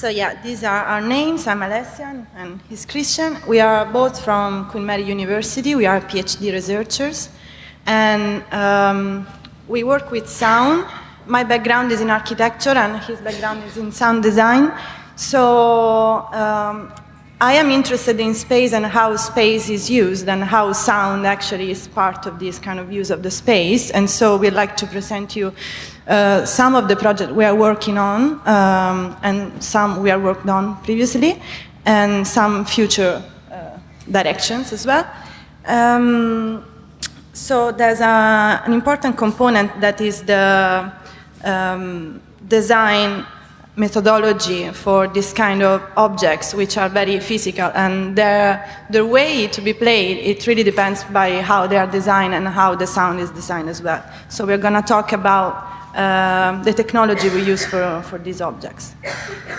So yeah, these are our names. I'm Alessia and he's Christian. We are both from Queen Mary University. We are PhD researchers. And um, we work with sound. My background is in architecture and his background is in sound design. So um, I am interested in space and how space is used and how sound actually is part of this kind of use of the space. And so we'd like to present you uh, some of the projects we are working on um, and some we are worked on previously and some future uh, directions as well. Um, so there's a, an important component that is the um, design methodology for this kind of objects which are very physical and their, their way to be played, it really depends by how they are designed and how the sound is designed as well. So we're going to talk about uh, the technology we use for, for these objects.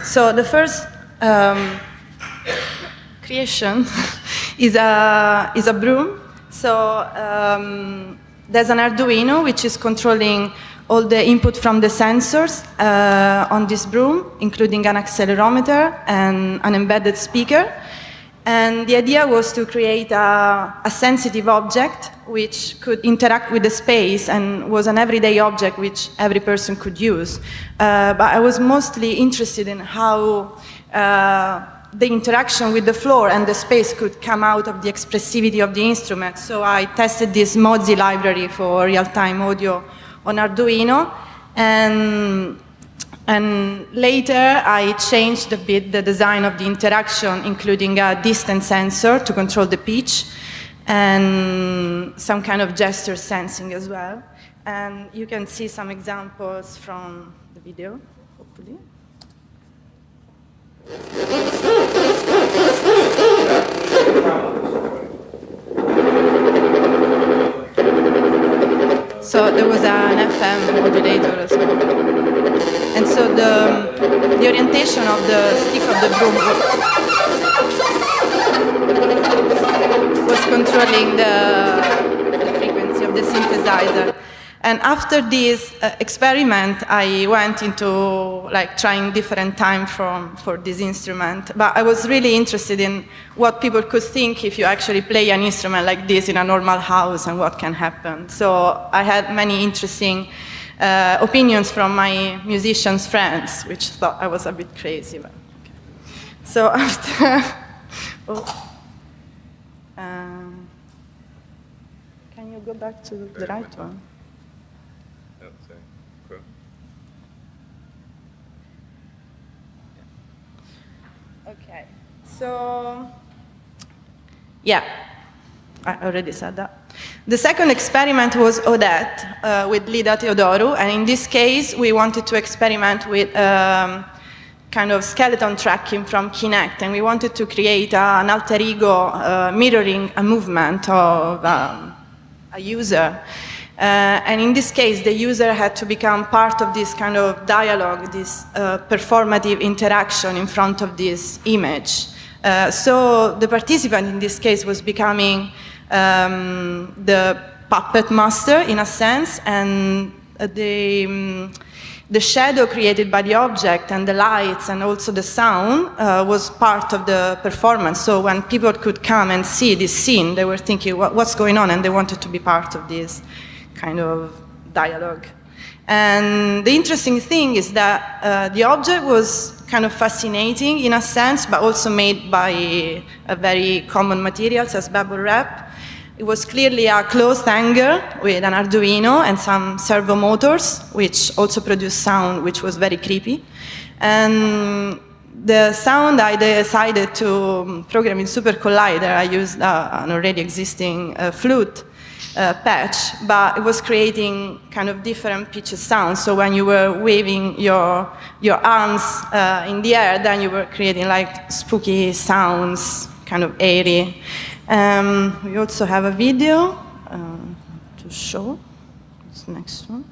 So the first um, creation is a, is a broom. So um, there's an Arduino which is controlling all the input from the sensors uh, on this broom, including an accelerometer and an embedded speaker. And the idea was to create a, a, sensitive object which could interact with the space and was an everyday object which every person could use. Uh, but I was mostly interested in how uh, the interaction with the floor and the space could come out of the expressivity of the instrument. So I tested this Mozzi library for real-time audio on Arduino. And, and later I changed a bit the design of the interaction, including a distance sensor to control the pitch and some kind of gesture sensing as well. And you can see some examples from the video, hopefully. So there was an FM modulator as well. And so the, the orientation of the stick of the broom was controlling the, the frequency of the synthesizer. And after this uh, experiment, I went into like trying different time from, for this instrument. But I was really interested in what people could think if you actually play an instrument like this in a normal house and what can happen. So I had many interesting uh, opinions from my musicians friends, which thought I was a bit crazy. But, okay. So after, oh, um, can you go back to the right one? Okay, so yeah, I already said that. The second experiment was Odette uh, with Lida Teodoru, and in this case, we wanted to experiment with um, kind of skeleton tracking from Kinect, and we wanted to create uh, an alter ego uh, mirroring a movement of um, a user. Uh, and in this case, the user had to become part of this kind of dialogue, this uh, performative interaction in front of this image. Uh, so the participant in this case was becoming um, the puppet master in a sense, and the, um, the shadow created by the object and the lights and also the sound uh, was part of the performance. So when people could come and see this scene, they were thinking, what, what's going on? And they wanted to be part of this kind of dialogue. And the interesting thing is that uh, the object was kind of fascinating in a sense, but also made by a very common materials as bubble wrap. It was clearly a closed hanger with an Arduino and some servo motors, which also produced sound, which was very creepy. And the sound I decided to program in Super Collider, I used uh, an already existing uh, flute uh, patch, but it was creating kind of different pitches sounds. So when you were waving your, your arms uh, in the air, then you were creating like spooky sounds, kind of airy. Um, we also have a video uh, to show. What's the next one?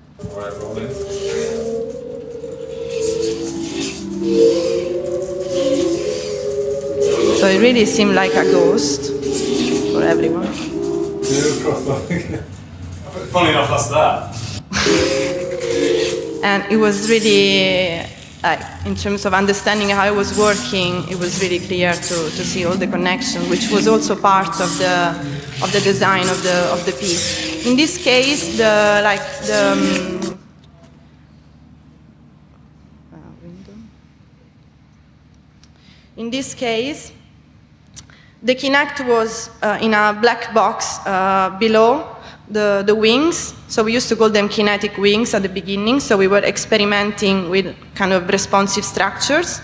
So it really seemed like a ghost for everyone. Funny enough, that's that. and it was really like, in terms of understanding how it was working, it was really clear to, to see all the connection, which was also part of the, of the design of the, of the piece. In this case, the, like, the, um, in this case, the Kinect was uh, in a black box uh, below the, the wings. So we used to call them kinetic wings at the beginning. So we were experimenting with kind of responsive structures.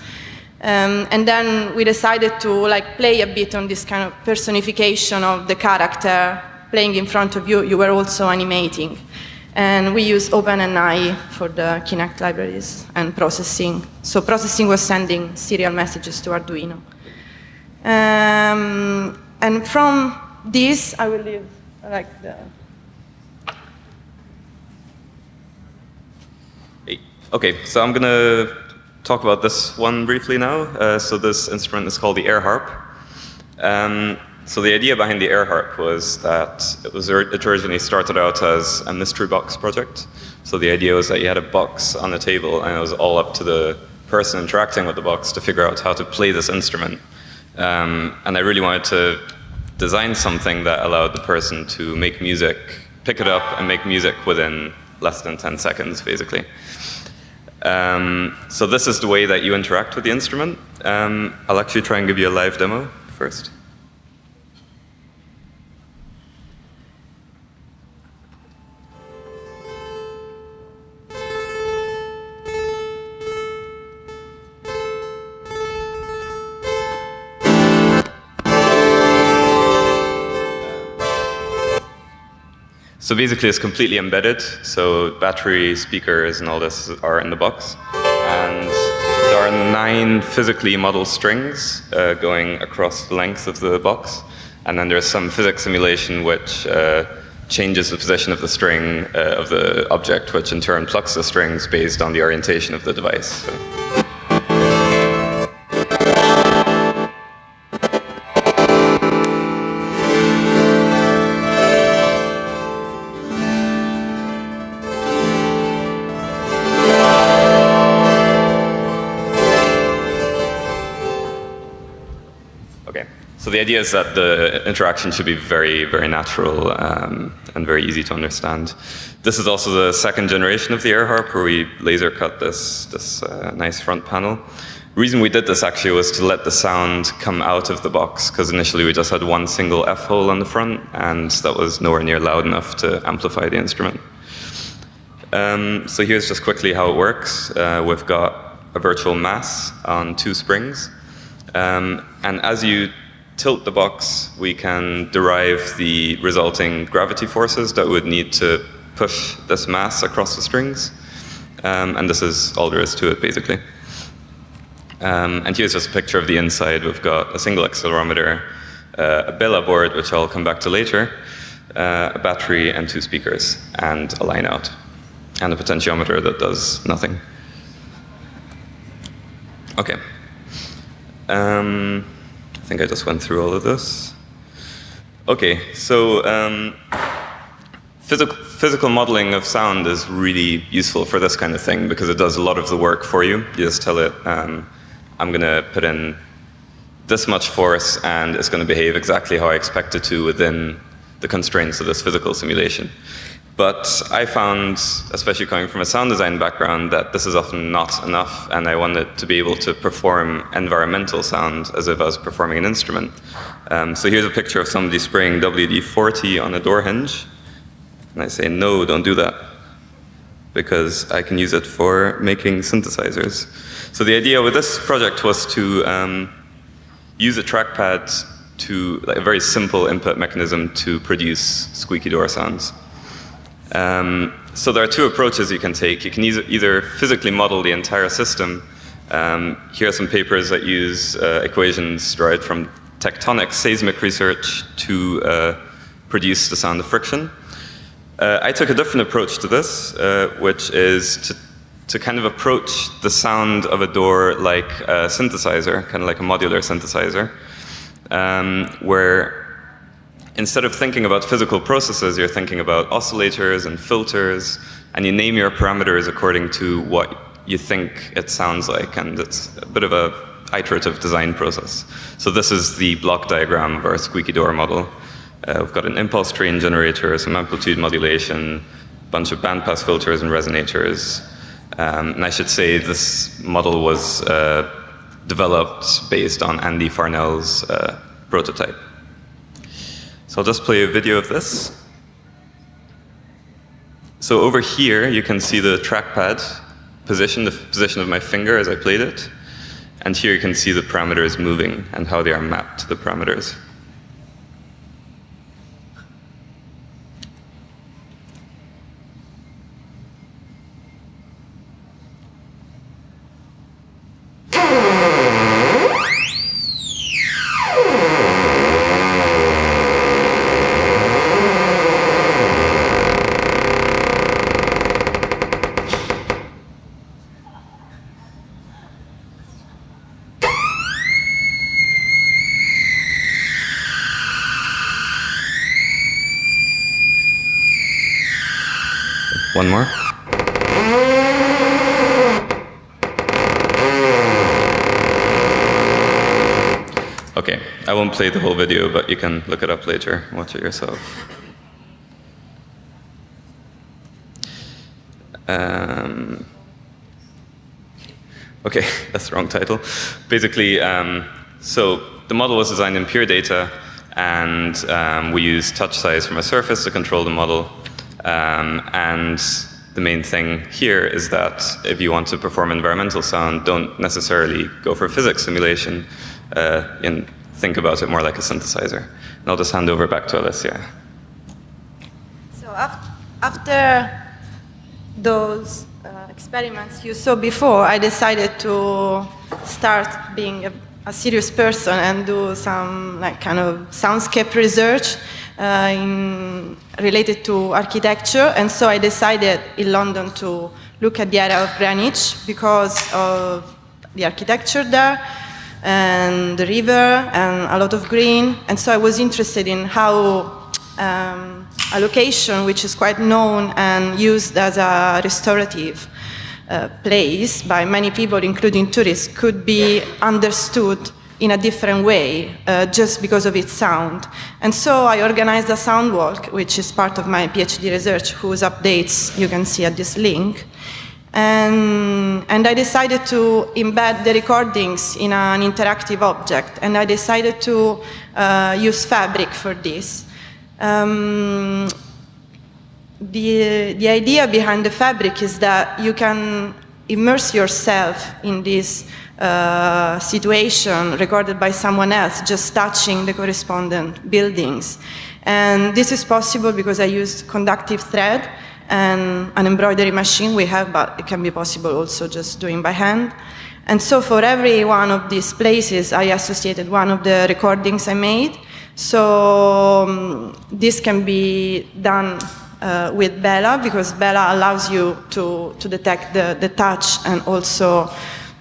Um, and then we decided to like play a bit on this kind of personification of the character playing in front of you. You were also animating. And we use OpenNI for the Kinect libraries and processing. So processing was sending serial messages to Arduino. Um, and from this, I will leave like the Okay, so I'm going to talk about this one briefly now. Uh, so this instrument is called the air harp. Um, so the idea behind the air harp was that it was it originally started out as a mystery box project. So the idea was that you had a box on the table and it was all up to the person interacting with the box to figure out how to play this instrument. Um, and I really wanted to design something that allowed the person to make music, pick it up and make music within less than 10 seconds, basically. Um, so this is the way that you interact with the instrument. Um, I'll actually try and give you a live demo first. So basically it's completely embedded, so battery, speakers and all this are in the box. And there are nine physically modeled strings uh, going across the length of the box. And then there's some physics simulation which uh, changes the position of the string uh, of the object, which in turn plucks the strings based on the orientation of the device. So. The idea is that the interaction should be very, very natural um, and very easy to understand. This is also the second generation of the air harp where we laser cut this, this uh, nice front panel. The reason we did this actually was to let the sound come out of the box because initially we just had one single F hole on the front and that was nowhere near loud enough to amplify the instrument. Um, so here's just quickly how it works. Uh, we've got a virtual mass on two springs. Um, and as you tilt the box, we can derive the resulting gravity forces that would need to push this mass across the strings. Um, and this is all there is to it, basically. Um, and here's just a picture of the inside. We've got a single accelerometer, uh, a Bella board, which I'll come back to later, uh, a battery and two speakers, and a line out, and a potentiometer that does nothing. Okay. Um, I think I just went through all of this. Okay, so um, physical, physical modeling of sound is really useful for this kind of thing because it does a lot of the work for you. You just tell it, um, I'm going to put in this much force and it's going to behave exactly how I expect it to within the constraints of this physical simulation. But I found, especially coming from a sound design background, that this is often not enough, and I wanted to be able to perform environmental sound as if I was performing an instrument. Um, so here's a picture of somebody spraying WD-40 on a door hinge, and I say, no, don't do that, because I can use it for making synthesizers. So the idea with this project was to um, use a trackpad to, like a very simple input mechanism to produce squeaky door sounds. Um, so there are two approaches you can take. You can either physically model the entire system. Um, here are some papers that use uh, equations derived from tectonic seismic research to uh, produce the sound of friction. Uh, I took a different approach to this, uh, which is to, to kind of approach the sound of a door like a synthesizer, kind of like a modular synthesizer, um, where instead of thinking about physical processes, you're thinking about oscillators and filters, and you name your parameters according to what you think it sounds like, and it's a bit of a iterative design process. So this is the block diagram of our squeaky door model. Uh, we've got an impulse train generator, some amplitude modulation, a bunch of bandpass filters and resonators. Um, and I should say this model was uh, developed based on Andy Farnell's uh, prototype. So I'll just play a video of this. So over here, you can see the trackpad position, the position of my finger as I played it. And here you can see the parameters moving and how they are mapped to the parameters. I won't play the whole video, but you can look it up later, watch it yourself. Um, okay, that's the wrong title. Basically, um, so the model was designed in pure data, and um, we used touch size from a surface to control the model. Um, and the main thing here is that if you want to perform environmental sound, don't necessarily go for physics simulation uh, and think about it more like a synthesizer. And I'll just hand over back to Alessia. So after those uh, experiments you saw before, I decided to start being a, a serious person and do some like kind of soundscape research uh, in, related to architecture, and so I decided in London to look at the area of Greenwich because of the architecture there and the river and a lot of green, and so I was interested in how um, a location which is quite known and used as a restorative uh, place by many people, including tourists, could be understood in a different way uh, just because of its sound. And so I organized a sound walk, which is part of my PhD research, whose updates you can see at this link. And, and I decided to embed the recordings in an interactive object, and I decided to uh, use Fabric for this. Um, the, the idea behind the Fabric is that you can immerse yourself in this uh, situation recorded by someone else, just touching the correspondent buildings. And this is possible because I used conductive thread and an embroidery machine we have, but it can be possible also just doing by hand. And so for every one of these places, I associated one of the recordings I made. So um, this can be done uh, with Bella because Bella allows you to, to detect the, the touch and also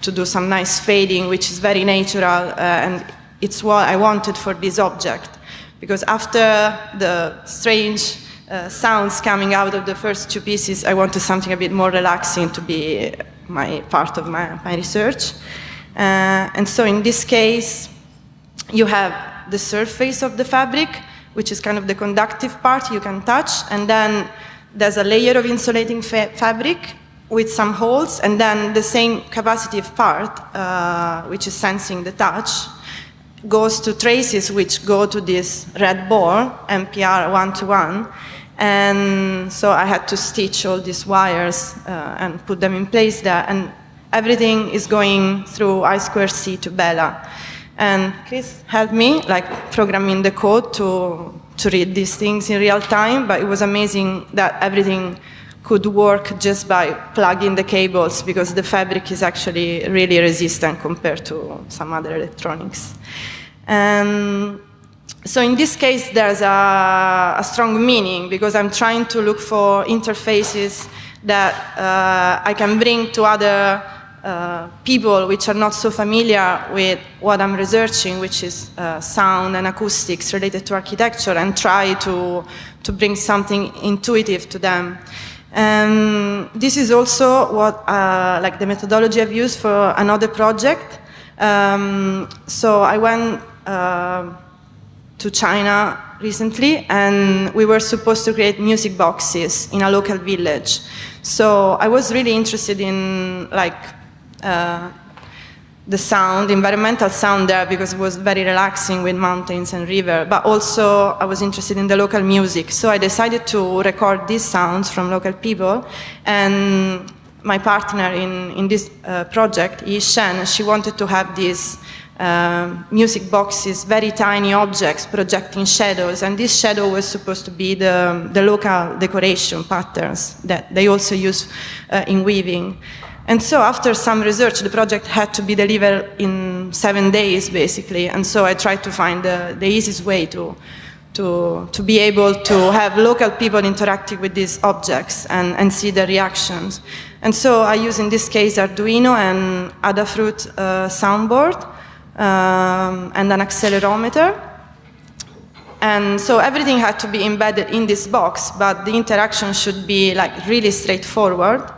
to do some nice fading, which is very natural, uh, and it's what I wanted for this object. Because after the strange uh, sounds coming out of the first two pieces, I wanted something a bit more relaxing to be my part of my, my research. Uh, and so in this case, you have the surface of the fabric, which is kind of the conductive part you can touch, and then there's a layer of insulating fa fabric with some holes, and then the same capacitive part, uh, which is sensing the touch, goes to traces which go to this red ball, MPR one-to-one, and so I had to stitch all these wires uh, and put them in place there, and everything is going through I2C to Bella. And Chris helped me, like programming the code to, to read these things in real time, but it was amazing that everything could work just by plugging the cables because the fabric is actually really resistant compared to some other electronics. And so in this case, there's a, a strong meaning because I'm trying to look for interfaces that uh, I can bring to other uh, people which are not so familiar with what I'm researching, which is uh, sound and acoustics related to architecture, and try to, to bring something intuitive to them. And this is also what, uh, like the methodology I've used for another project. Um, so I went uh, to China recently and we were supposed to create music boxes in a local village. So I was really interested in like uh, the sound, environmental sound there because it was very relaxing with mountains and river, but also I was interested in the local music. So I decided to record these sounds from local people and my partner in, in this uh, project, Yi Shen, she wanted to have these uh, music boxes, very tiny objects projecting shadows, and this shadow was supposed to be the, the local decoration patterns that they also use uh, in weaving. And so after some research, the project had to be delivered in seven days, basically. And so I tried to find the, the easiest way to, to, to be able to have local people interacting with these objects and, and see the reactions. And so I use, in this case, Arduino and Adafruit uh, soundboard um, and an accelerometer. And so everything had to be embedded in this box, but the interaction should be like really straightforward.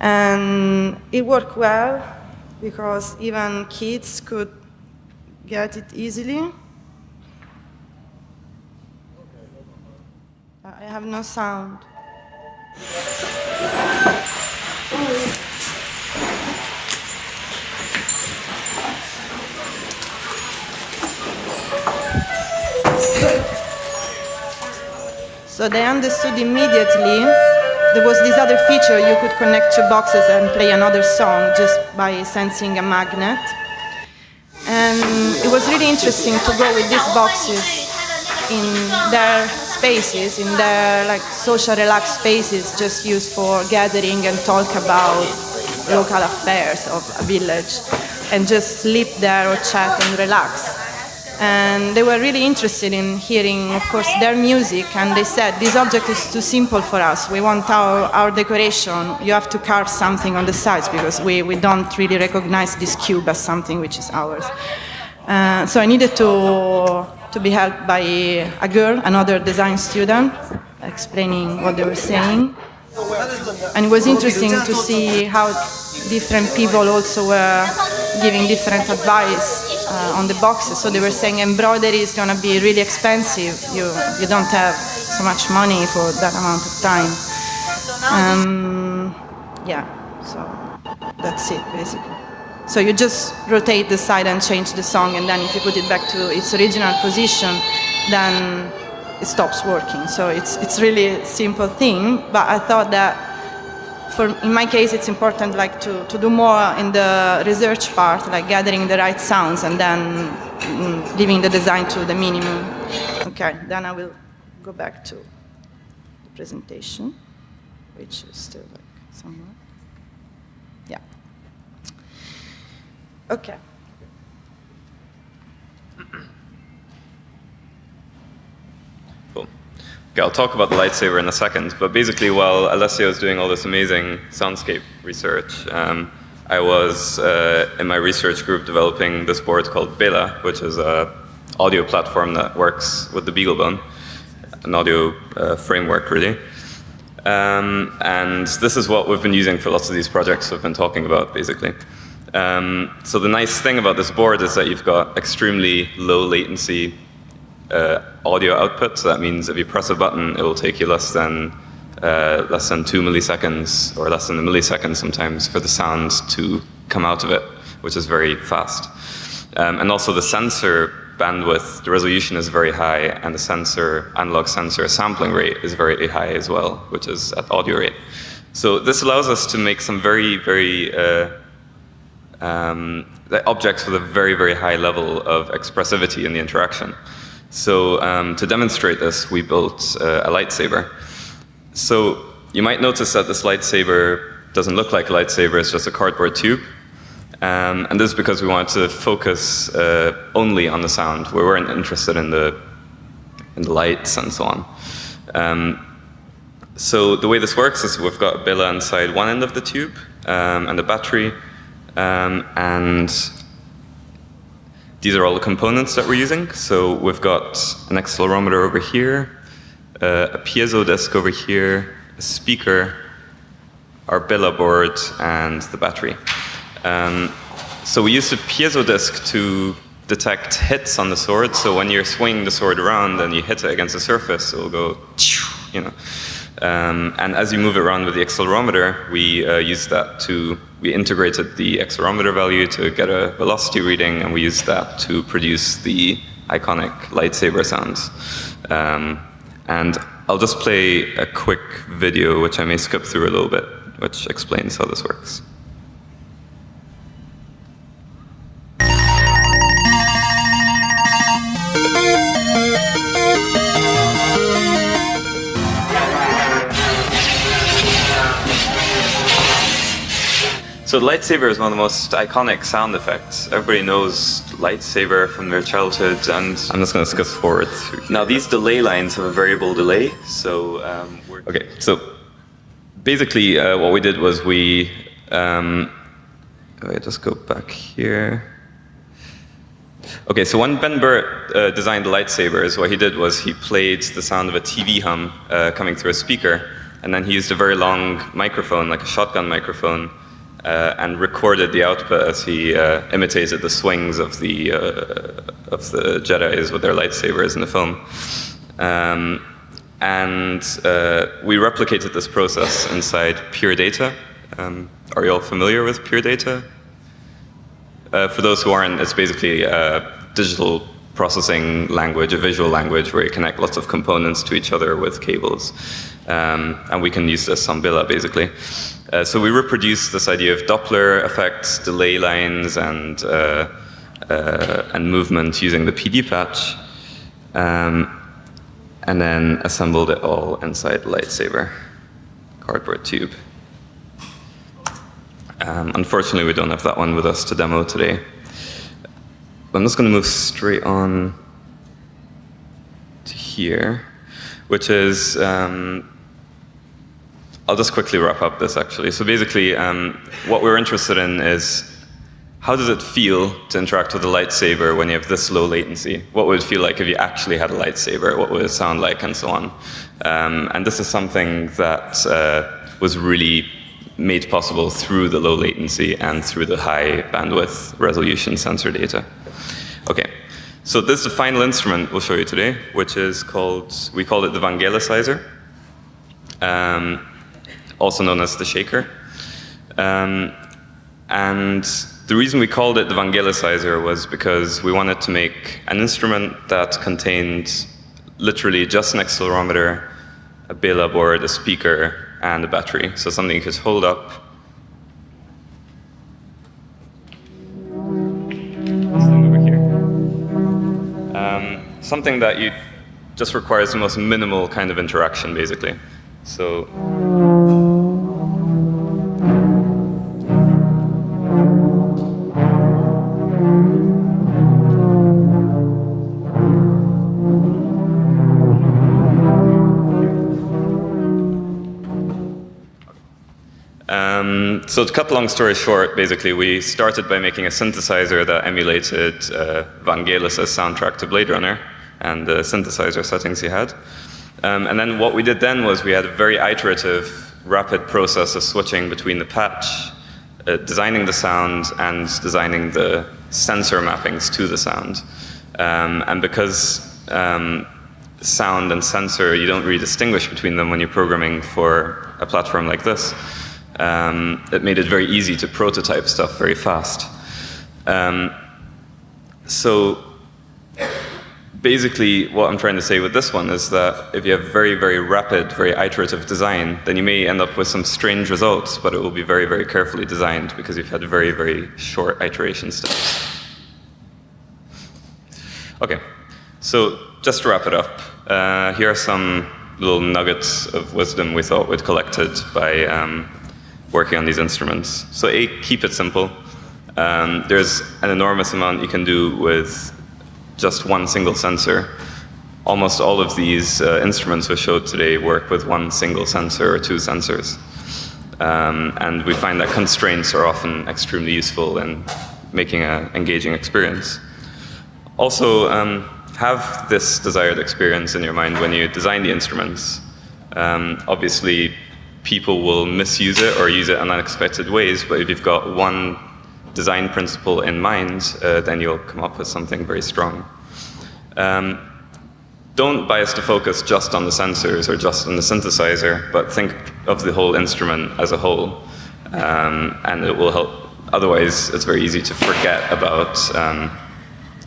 And it worked well because even kids could get it easily. I have no sound. So they understood immediately there was this other feature, you could connect two boxes and play another song just by sensing a magnet. And it was really interesting to go with these boxes in their spaces, in their like social relaxed spaces, just used for gathering and talk about local affairs of a village, and just sleep there or chat and relax and they were really interested in hearing, of course, their music, and they said, this object is too simple for us. We want our, our decoration. You have to carve something on the sides because we, we don't really recognize this cube as something which is ours. Uh, so I needed to, to be helped by a girl, another design student, explaining what they were saying. And it was interesting to see how different people also were giving different advice uh, on the boxes. So they were saying embroidery is going to be really expensive. You, you don't have so much money for that amount of time. Um, yeah, so that's it basically. So you just rotate the side and change the song, and then if you put it back to its original position, then it stops working. So it's, it's really a simple thing, but I thought that for, in my case, it's important like to, to do more in the research part, like gathering the right sounds and then mm, leaving the design to the minimum. Okay, then I will go back to the presentation, which is still like somewhere. Yeah. Okay. Okay, I'll talk about the lightsaber in a second, but basically while Alessia was doing all this amazing soundscape research, um, I was uh, in my research group developing this board called Bela, which is a audio platform that works with the BeagleBone, an audio uh, framework really. Um, and this is what we've been using for lots of these projects we've been talking about, basically. Um, so the nice thing about this board is that you've got extremely low latency uh, audio output. So that means if you press a button, it will take you less than uh, less than two milliseconds or less than a millisecond sometimes for the sound to come out of it, which is very fast. Um, and also the sensor bandwidth, the resolution is very high, and the sensor, analog sensor sampling rate is very high as well, which is at audio rate. So this allows us to make some very, very uh, um, objects with a very, very high level of expressivity in the interaction. So um, to demonstrate this, we built uh, a lightsaber. So you might notice that this lightsaber doesn't look like a lightsaber, it's just a cardboard tube. Um, and this is because we wanted to focus uh, only on the sound. We weren't interested in the, in the lights and so on. Um, so the way this works is we've got a Bela inside one end of the tube um, and a battery. Um, and these are all the components that we're using. So we've got an accelerometer over here, uh, a piezo disc over here, a speaker, our Bela board, and the battery. Um, so we use the piezo disc to detect hits on the sword. So when you're swinging the sword around and you hit it against a surface, it will go, you know. Um, and as you move around with the accelerometer, we uh, used that to, we integrated the accelerometer value to get a velocity reading, and we used that to produce the iconic lightsaber sounds. Um, and I'll just play a quick video, which I may skip through a little bit, which explains how this works. So lightsaber is one of the most iconic sound effects. Everybody knows lightsaber from their childhood, and I'm just going to skip forward. Now these delay lines have a variable delay, so um, okay. So basically, uh, what we did was we. Um, I just go back here. Okay, so when Ben Burtt uh, designed the lightsabers, what he did was he played the sound of a TV hum uh, coming through a speaker, and then he used a very long microphone, like a shotgun microphone, uh, and recorded the output as he uh, imitated the swings of the uh, of the Jedi's with their lightsabers in the film. Um, and uh, we replicated this process inside Pure Data. Um, are you all familiar with Pure Data? Uh, for those who aren't, it's basically a digital processing language, a visual language where you connect lots of components to each other with cables. Um, and we can use this on Bela, basically. Uh, so we reproduce this idea of Doppler effects, delay lines, and, uh, uh, and movement using the PD patch, um, and then assembled it all inside Lightsaber cardboard tube. Um, unfortunately, we don't have that one with us to demo today. I'm just going to move straight on to here, which is um, I'll just quickly wrap up this actually. So basically, um, what we're interested in is how does it feel to interact with a lightsaber when you have this low latency? What would it feel like if you actually had a lightsaber? What would it sound like, and so on? Um, and this is something that uh, was really made possible through the low latency and through the high bandwidth resolution sensor data. Okay, so this is the final instrument we'll show you today, which is called, we call it the Vangelicizer. Um, also known as the shaker. Um, and the reason we called it the Vangelicizer was because we wanted to make an instrument that contained literally just an accelerometer, a Bela board, a speaker, and a battery. So something you could hold up. over here. Um, something that you just requires the most minimal kind of interaction, basically. So so to cut long story short, basically, we started by making a synthesizer that emulated uh, Vangelis' soundtrack to Blade Runner and the synthesizer settings he had. Um, and then what we did then was we had a very iterative, rapid process of switching between the patch, uh, designing the sound, and designing the sensor mappings to the sound. Um, and because um, sound and sensor, you don't really distinguish between them when you're programming for a platform like this, um, it made it very easy to prototype stuff very fast. Um, so basically what I'm trying to say with this one is that if you have very, very rapid, very iterative design, then you may end up with some strange results, but it will be very, very carefully designed because you've had very, very short iteration steps. Okay, so just to wrap it up, uh, here are some little nuggets of wisdom we thought we'd collected by um, working on these instruments. So A, keep it simple. Um, there's an enormous amount you can do with just one single sensor. Almost all of these uh, instruments we showed today work with one single sensor or two sensors. Um, and we find that constraints are often extremely useful in making an engaging experience. Also, um, have this desired experience in your mind when you design the instruments. Um, obviously, people will misuse it or use it in unexpected ways. But if you've got one design principle in mind, uh, then you'll come up with something very strong. Um, don't bias the focus just on the sensors or just on the synthesizer, but think of the whole instrument as a whole. Um, and it will help. Otherwise, it's very easy to forget about, um,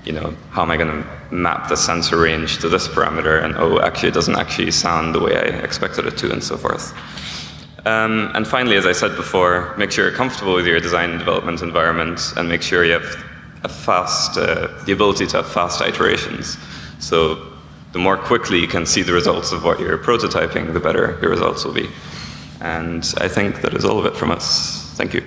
you know, how am I going to map the sensor range to this parameter, and oh, actually, it doesn't actually sound the way I expected it to, and so forth. Um, and finally, as I said before, make sure you're comfortable with your design and development environment, and make sure you have a fast, uh, the ability to have fast iterations. So the more quickly you can see the results of what you're prototyping, the better your results will be. And I think that is all of it from us. Thank you.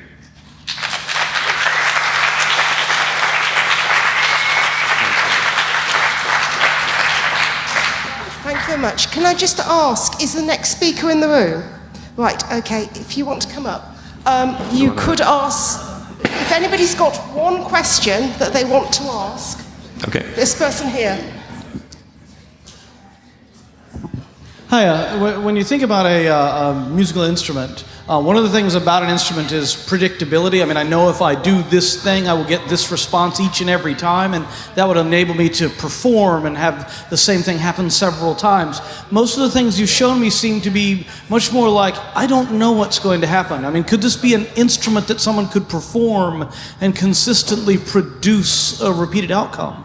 Thank you very much. Can I just ask, is the next speaker in the room? Right, okay, if you want to come up, um, you could ask, if anybody's got one question that they want to ask, Okay. this person here. Hi, uh, when you think about a, uh, a musical instrument, uh, one of the things about an instrument is predictability. I mean, I know if I do this thing, I will get this response each and every time, and that would enable me to perform and have the same thing happen several times. Most of the things you've shown me seem to be much more like, I don't know what's going to happen. I mean, could this be an instrument that someone could perform and consistently produce a repeated outcome?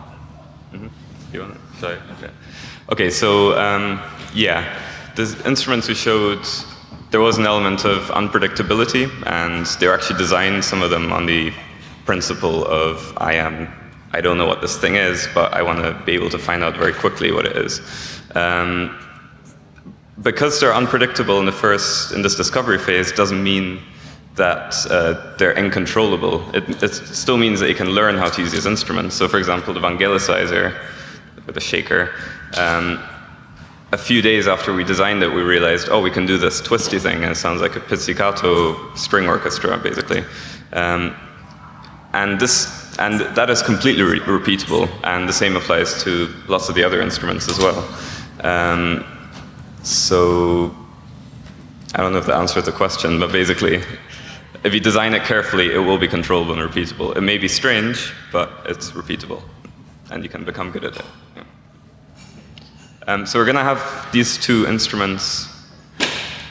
You want to? Sorry. Okay. Okay. So um, yeah, the instruments we showed, there was an element of unpredictability, and they were actually designed some of them on the principle of I am. I don't know what this thing is, but I want to be able to find out very quickly what it is. Um, because they're unpredictable in the first in this discovery phase doesn't mean that uh, they're uncontrollable. It, it still means that you can learn how to use these instruments. So, for example, the Vangelicizer with a shaker. Um, a few days after we designed it, we realized, oh, we can do this twisty thing, and it sounds like a pizzicato string orchestra, basically. Um, and this, and that is completely re repeatable, and the same applies to lots of the other instruments as well. Um, so, I don't know if that answers the question, but basically, if you design it carefully, it will be controllable and repeatable. It may be strange, but it's repeatable, and you can become good at it. Um, so we're going to have these two instruments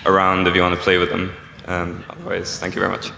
around if you want to play with them. Um, otherwise, thank you very much.